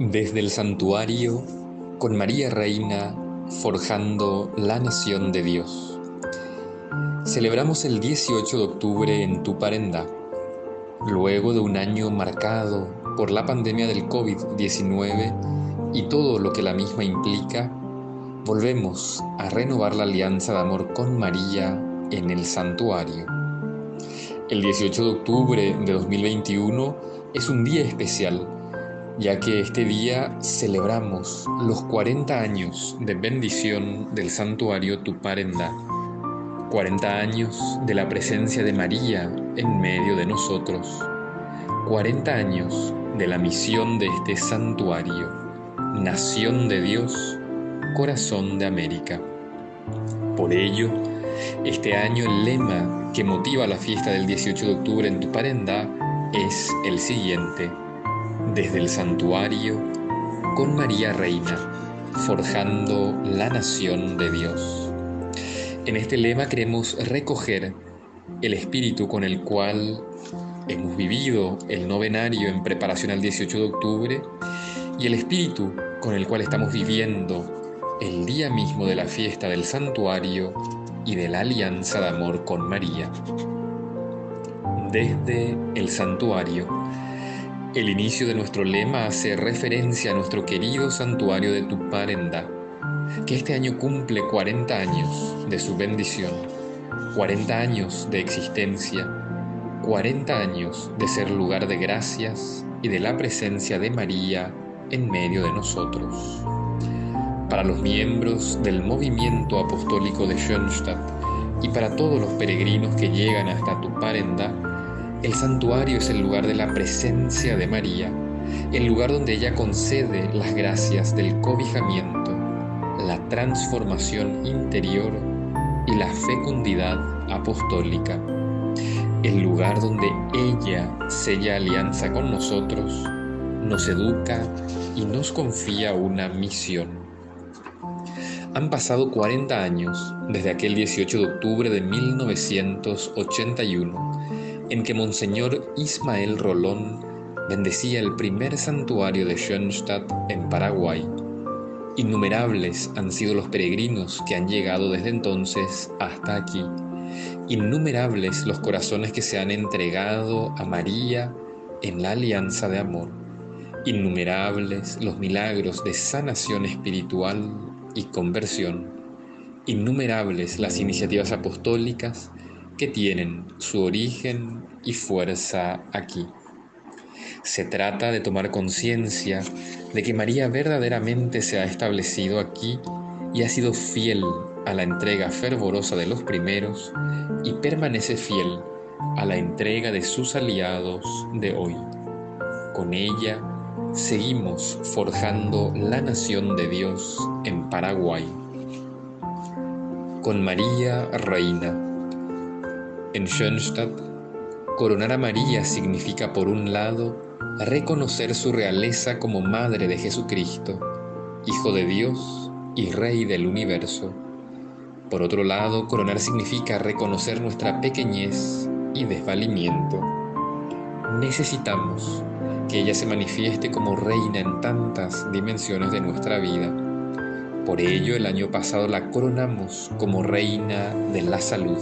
Desde el santuario, con María Reina, forjando la nación de Dios. Celebramos el 18 de octubre en Tuparenda, luego de un año marcado por la pandemia del COVID-19 y todo lo que la misma implica, volvemos a renovar la alianza de amor con María en el santuario. El 18 de octubre de 2021 es un día especial ya que este día celebramos los 40 años de bendición del santuario Tuparenda, 40 años de la presencia de María en medio de nosotros, 40 años de la misión de este santuario, Nación de Dios, Corazón de América. Por ello, este año el lema que motiva la fiesta del 18 de octubre en Tuparenda es el siguiente desde el santuario con María Reina, forjando la nación de Dios. En este lema queremos recoger el espíritu con el cual hemos vivido el novenario en preparación al 18 de octubre y el espíritu con el cual estamos viviendo el día mismo de la fiesta del santuario y de la alianza de amor con María. Desde el santuario el inicio de nuestro lema hace referencia a nuestro querido santuario de Tuparenda, que este año cumple 40 años de su bendición, 40 años de existencia, 40 años de ser lugar de gracias y de la presencia de María en medio de nosotros. Para los miembros del movimiento apostólico de Schönstatt y para todos los peregrinos que llegan hasta Tuparenda, el santuario es el lugar de la presencia de María, el lugar donde ella concede las gracias del cobijamiento, la transformación interior y la fecundidad apostólica. El lugar donde ella sella alianza con nosotros, nos educa y nos confía una misión. Han pasado 40 años desde aquel 18 de octubre de 1981 en que Monseñor Ismael Rolón bendecía el primer santuario de Schoenstatt en Paraguay. Innumerables han sido los peregrinos que han llegado desde entonces hasta aquí. Innumerables los corazones que se han entregado a María en la alianza de amor. Innumerables los milagros de sanación espiritual y conversión. Innumerables las iniciativas apostólicas que tienen su origen y fuerza aquí. Se trata de tomar conciencia de que María verdaderamente se ha establecido aquí y ha sido fiel a la entrega fervorosa de los primeros y permanece fiel a la entrega de sus aliados de hoy. Con ella seguimos forjando la nación de Dios en Paraguay. Con María Reina en Schoenstatt, coronar a María significa, por un lado, reconocer su realeza como Madre de Jesucristo, Hijo de Dios y Rey del universo. Por otro lado, coronar significa reconocer nuestra pequeñez y desvalimiento. Necesitamos que ella se manifieste como reina en tantas dimensiones de nuestra vida. Por ello, el año pasado la coronamos como reina de la salud.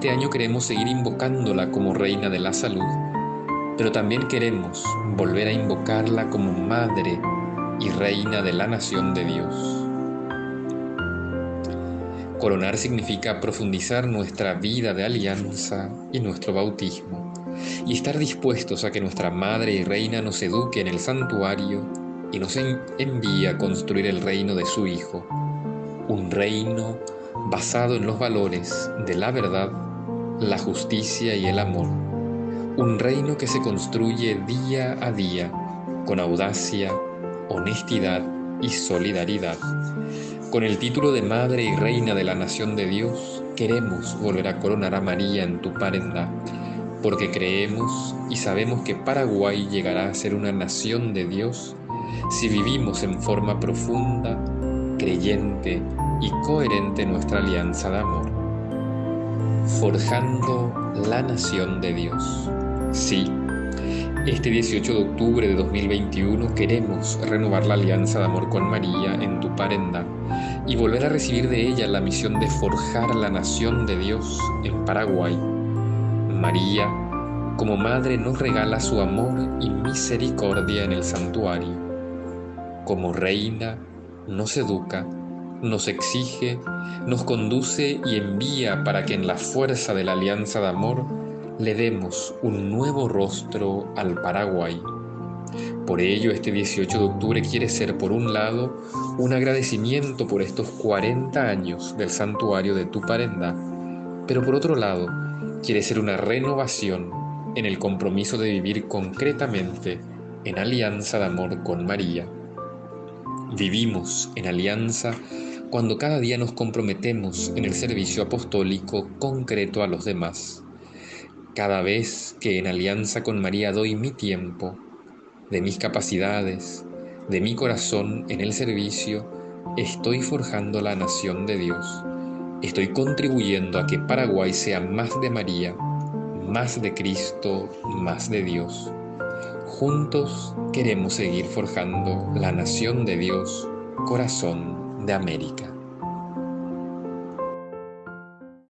Este año queremos seguir invocándola como Reina de la Salud, pero también queremos volver a invocarla como Madre y Reina de la Nación de Dios. Coronar significa profundizar nuestra vida de alianza y nuestro bautismo, y estar dispuestos a que nuestra Madre y Reina nos eduque en el santuario y nos envíe a construir el reino de su Hijo, un reino basado en los valores de la verdad, la justicia y el amor. Un reino que se construye día a día con audacia, honestidad y solidaridad. Con el título de Madre y Reina de la Nación de Dios, queremos volver a coronar a María en tu parenda, porque creemos y sabemos que Paraguay llegará a ser una nación de Dios si vivimos en forma profunda, creyente y coherente nuestra alianza de amor, forjando la nación de Dios. Sí, Este 18 de octubre de 2021 queremos renovar la alianza de amor con María en Tuparenda y volver a recibir de ella la misión de forjar la nación de Dios en Paraguay. María, como madre, nos regala su amor y misericordia en el santuario. Como reina, nos educa, nos exige, nos conduce y envía para que en la fuerza de la alianza de amor le demos un nuevo rostro al Paraguay. Por ello, este 18 de octubre quiere ser, por un lado, un agradecimiento por estos 40 años del santuario de Tuparenda, pero por otro lado, quiere ser una renovación en el compromiso de vivir concretamente en alianza de amor con María. Vivimos en alianza cuando cada día nos comprometemos en el servicio apostólico concreto a los demás cada vez que en alianza con María doy mi tiempo, de mis capacidades, de mi corazón en el servicio, estoy forjando la nación de Dios. Estoy contribuyendo a que Paraguay sea más de María, más de Cristo, más de Dios. Juntos queremos seguir forjando la nación de Dios, corazón de América.